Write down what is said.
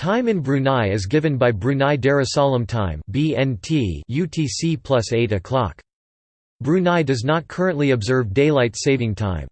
Time in Brunei is given by Brunei Darussalam Time (BNT) UTC plus 8 o'clock. Brunei does not currently observe daylight saving time.